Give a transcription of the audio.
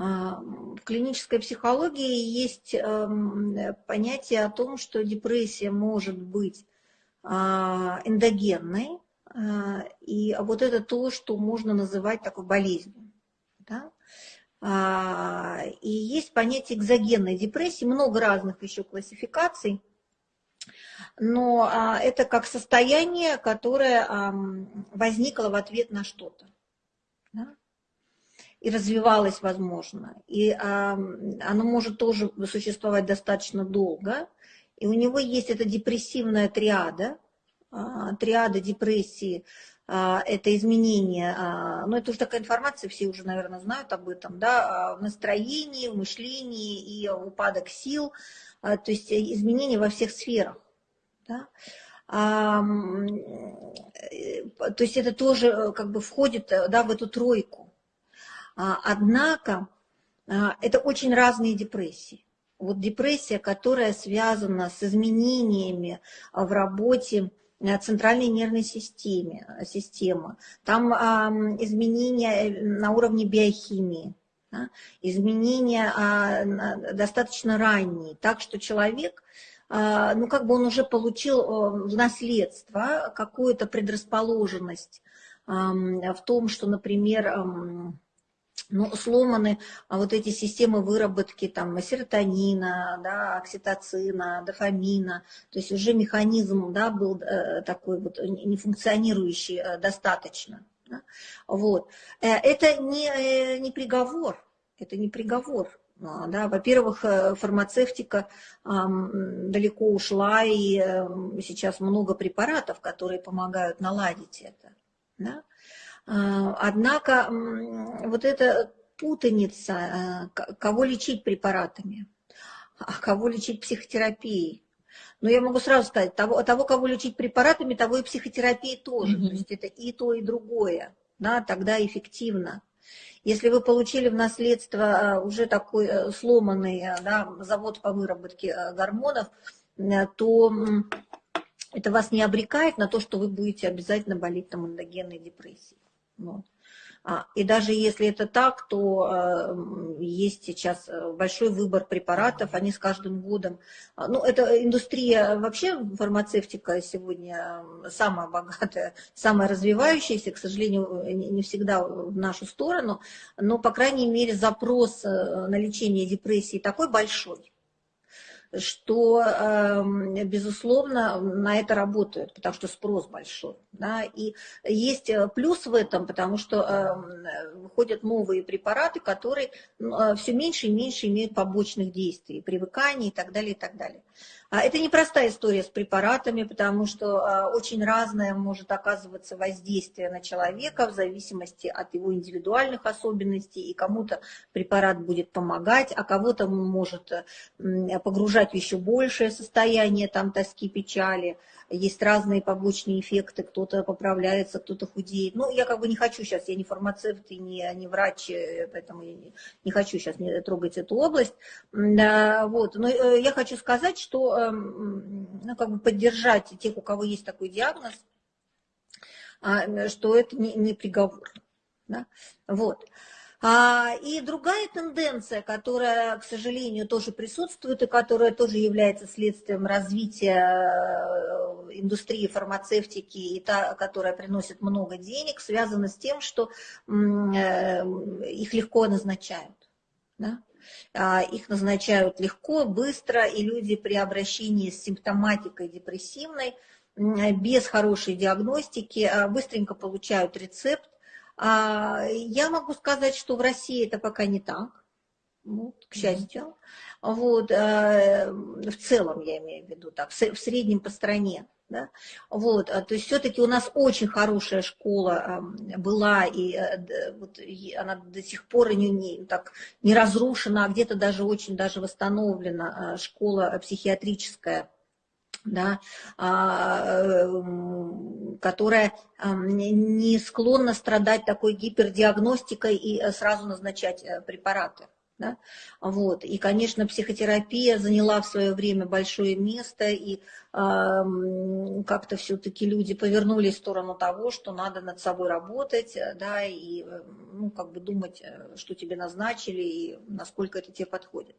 В клинической психологии есть эм, понятие о том, что депрессия может быть а, эндогенной, а, и вот это то, что можно называть такой болезнью. Да? А, и есть понятие экзогенной депрессии, много разных еще классификаций, но это как состояние, которое возникло в ответ на что-то. И развивалось, возможно. И оно может тоже существовать достаточно долго. И у него есть эта депрессивная триада, а, триада депрессии, а, это изменение, а, ну это уже такая информация, все уже, наверное, знают об этом, да, в настроении, в мышлении и упадок сил, то есть изменения во всех сферах. Да? то есть это тоже э, как бы входит э, да, в эту тройку. Однако это очень разные депрессии. Вот депрессия, которая связана с изменениями в работе Э, центральной нервной системе, э, системы. Там а, изменения э, на уровне биохимии, изменения а, достаточно ранние, так что человек, а, ну как бы он уже получил в наследство какую-то предрасположенность а, в том, что, например, а, ну, сломаны а вот эти системы выработки там, серотонина, да, окситоцина, дофамина, то есть уже механизм да, был э, такой вот нефункционирующий э, достаточно. Да. Вот. Э, это не, не приговор, это не приговор. А, да, во-первых, фармацевтика э, далеко ушла, и э, сейчас много препаратов, которые помогают наладить это. Да? А, однако вот эта путаница, а, кого лечить препаратами, а кого лечить психотерапией. Но я могу сразу сказать, того, того кого лечить препаратами, того и психотерапии тоже. Mm-hmm. То есть это и то, и другое. Да, тогда эффективно. Если вы получили в наследство а, уже такой э, сломанный да, завод по выработке э, гормонов, э, то это вас не обрекает на то, что вы будете обязательно болеть там эндогенной депрессией. Вот. А, и даже если это так, то э, есть сейчас э, большой выбор препаратов, они с каждым годом... А, ну, это индустрия, вообще фармацевтика сегодня самая богатая, самая развивающаяся, к сожалению, не всегда в нашу сторону, но, по крайней мере, запрос э, на лечение депрессии такой большой, что, эм, безусловно, на это работают, потому что спрос большой. Да? И есть э, плюс в этом, потому что эм, выходят новые препараты, которые э, все меньше и меньше имеют побочных действий, привыканий и так далее, и так далее. А это непростая история с препаратами, потому что а, очень разное может оказываться воздействие на человека в зависимости от его индивидуальных особенностей, и кому-то препарат будет помогать, а кого-то может погружать в еще большее состояние там, тоски, печали, есть разные побочные эффекты, кто-то поправляется, кто-то худеет. Ну, я как бы не хочу сейчас, я не фармацевт и не, не врач, э, поэтому я не, не хочу сейчас трогать эту область. Вот. Но э, я хочу сказать, что ну, как бы поддержать тех, у кого есть такой диагноз, а, что это не, не приговор. Да? Вот. А, и другая тенденция, которая, к сожалению, тоже присутствует и которая тоже является следствием развития э, индустрии фармацевтики и та, которая приносит много денег, связана с тем, что э, их легко назначают. Да? А, их назначают легко, быстро, и люди при обращении с симптоматикой депрессивной без хорошей диагностики а, быстренько получают рецепт, а, я могу сказать, что в России это пока не так, вот, к счастью. Вот, э, в целом я имею в виду так, в среднем по стране. Да? Вот, а, то есть все-таки у нас очень хорошая школа была, и, э, вот, она до сих пор не, не, так, не разрушена, а где-то даже очень даже восстановлена школа психиатрическая да, а, эм, которая не склонна страдать такой гипердиагностикой и э, сразу назначать э, препараты. Да? Вот. И, конечно, психотерапия заняла в свое время большое место, и э, как-то все-таки люди повернулись в сторону того, что надо над собой работать, да, и ну, как бы думать, что тебе назначили, и насколько это тебе подходит.